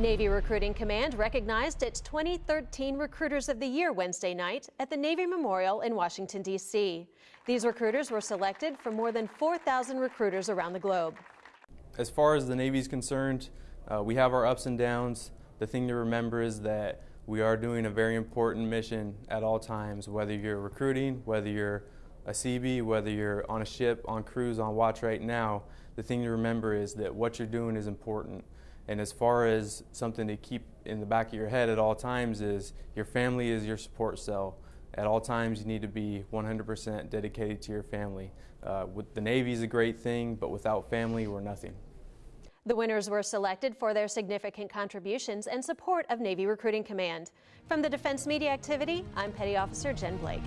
Navy Recruiting Command recognized its 2013 Recruiters of the Year Wednesday night at the Navy Memorial in Washington, D.C. These recruiters were selected from more than 4,000 recruiters around the globe. As far as the Navy is concerned, uh, we have our ups and downs. The thing to remember is that we are doing a very important mission at all times, whether you're recruiting, whether you're a Seabee, whether you're on a ship, on cruise, on watch right now, the thing to remember is that what you're doing is important. And as far as something to keep in the back of your head at all times is your family is your support cell. At all times, you need to be 100% dedicated to your family. Uh, with the Navy is a great thing, but without family, we're nothing. The winners were selected for their significant contributions and support of Navy Recruiting Command. From the Defense Media Activity, I'm Petty Officer Jen Blake.